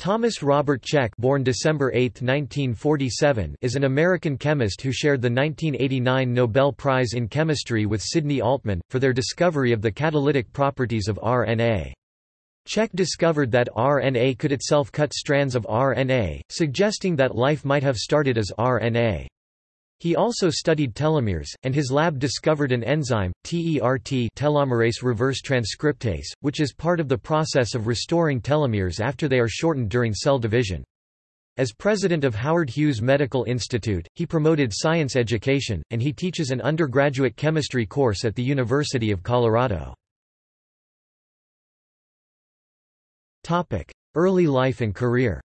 Thomas Robert Cech born December 8, 1947, is an American chemist who shared the 1989 Nobel Prize in Chemistry with Sidney Altman, for their discovery of the catalytic properties of RNA. Cech discovered that RNA could itself cut strands of RNA, suggesting that life might have started as RNA. He also studied telomeres, and his lab discovered an enzyme, TERT telomerase reverse transcriptase, which is part of the process of restoring telomeres after they are shortened during cell division. As president of Howard Hughes Medical Institute, he promoted science education, and he teaches an undergraduate chemistry course at the University of Colorado. Early life and career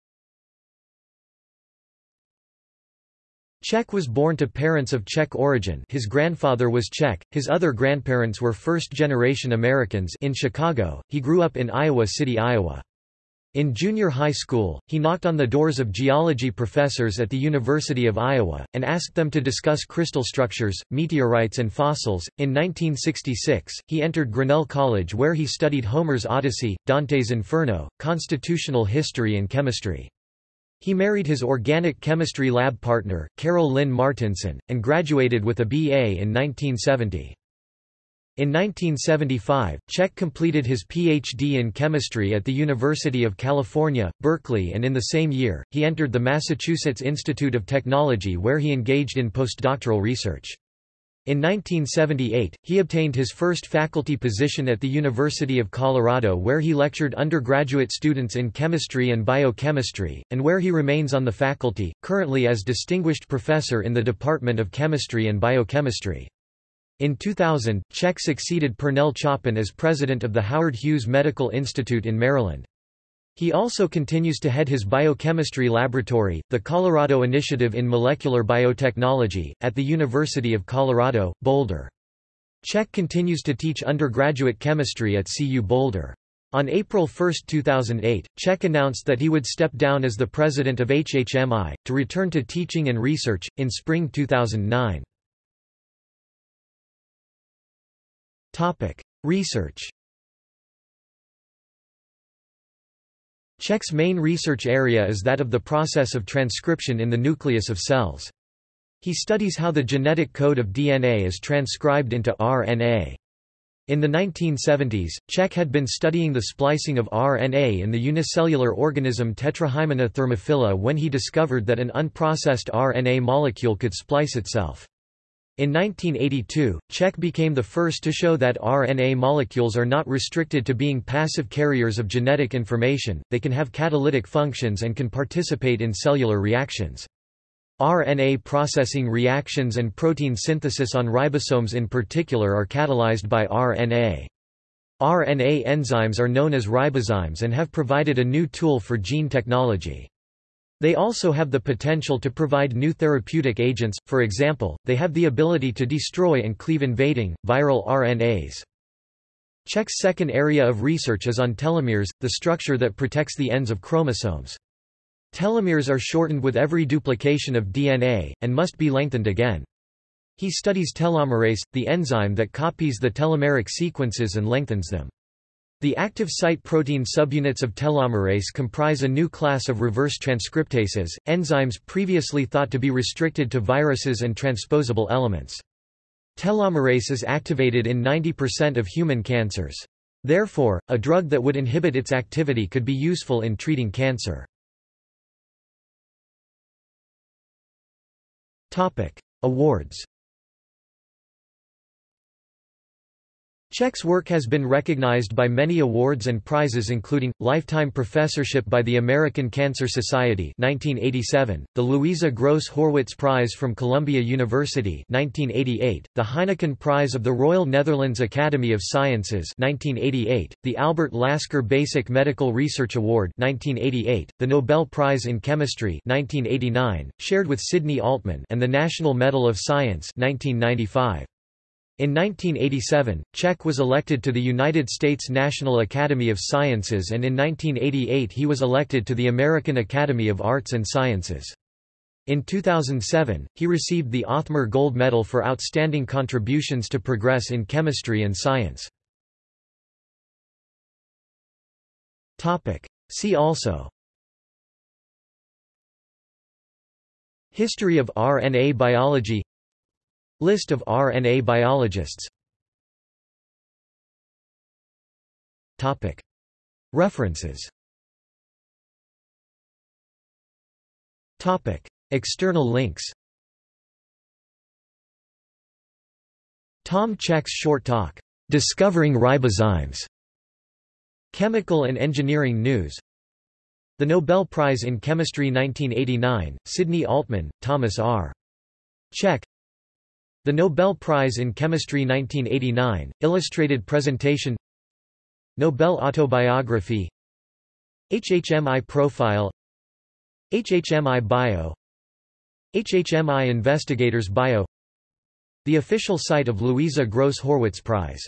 Cech was born to parents of Czech origin his grandfather was Czech, his other grandparents were first-generation Americans in Chicago, he grew up in Iowa City, Iowa. In junior high school, he knocked on the doors of geology professors at the University of Iowa, and asked them to discuss crystal structures, meteorites and fossils. In 1966, he entered Grinnell College where he studied Homer's Odyssey, Dante's Inferno, constitutional history and chemistry. He married his organic chemistry lab partner, Carol Lynn Martinson, and graduated with a BA in 1970. In 1975, Cech completed his Ph.D. in chemistry at the University of California, Berkeley and in the same year, he entered the Massachusetts Institute of Technology where he engaged in postdoctoral research. In 1978, he obtained his first faculty position at the University of Colorado where he lectured undergraduate students in chemistry and biochemistry, and where he remains on the faculty, currently as distinguished professor in the Department of Chemistry and Biochemistry. In 2000, Cech succeeded Purnell Choppin as president of the Howard Hughes Medical Institute in Maryland. He also continues to head his biochemistry laboratory, the Colorado Initiative in Molecular Biotechnology, at the University of Colorado, Boulder. Cech continues to teach undergraduate chemistry at CU Boulder. On April 1, 2008, Cech announced that he would step down as the president of HHMI, to return to teaching and research, in spring 2009. Research Cech's main research area is that of the process of transcription in the nucleus of cells. He studies how the genetic code of DNA is transcribed into RNA. In the 1970s, Cech had been studying the splicing of RNA in the unicellular organism Tetrahymena thermophila when he discovered that an unprocessed RNA molecule could splice itself. In 1982, Cech became the first to show that RNA molecules are not restricted to being passive carriers of genetic information, they can have catalytic functions and can participate in cellular reactions. RNA processing reactions and protein synthesis on ribosomes in particular are catalyzed by RNA. RNA enzymes are known as ribozymes and have provided a new tool for gene technology. They also have the potential to provide new therapeutic agents, for example, they have the ability to destroy and cleave invading, viral RNAs. Cech's second area of research is on telomeres, the structure that protects the ends of chromosomes. Telomeres are shortened with every duplication of DNA, and must be lengthened again. He studies telomerase, the enzyme that copies the telomeric sequences and lengthens them. The active site protein subunits of telomerase comprise a new class of reverse transcriptases, enzymes previously thought to be restricted to viruses and transposable elements. Telomerase is activated in 90% of human cancers. Therefore, a drug that would inhibit its activity could be useful in treating cancer. Awards Cech's work has been recognized by many awards and prizes including, Lifetime Professorship by the American Cancer Society 1987, the Louisa Gross Horwitz Prize from Columbia University 1988, the Heineken Prize of the Royal Netherlands Academy of Sciences 1988, the Albert Lasker Basic Medical Research Award 1988, the Nobel Prize in Chemistry 1989, shared with Sidney Altman and the National Medal of Science 1995. In 1987, Cech was elected to the United States National Academy of Sciences and in 1988 he was elected to the American Academy of Arts and Sciences. In 2007, he received the Othmer Gold Medal for outstanding contributions to progress in chemistry and science. See also History of RNA biology List of RNA biologists. References. External links. Tom Cech's short talk, "'Discovering Ribozymes' Chemical and Engineering News. The Nobel Prize in Chemistry 1989, Sidney Altman, Thomas R. Cech The Nobel Prize in Chemistry 1989, illustrated presentation Nobel Autobiography HHMI Profile HHMI Bio HHMI Investigators Bio The official site of Louisa Gross Horwitz Prize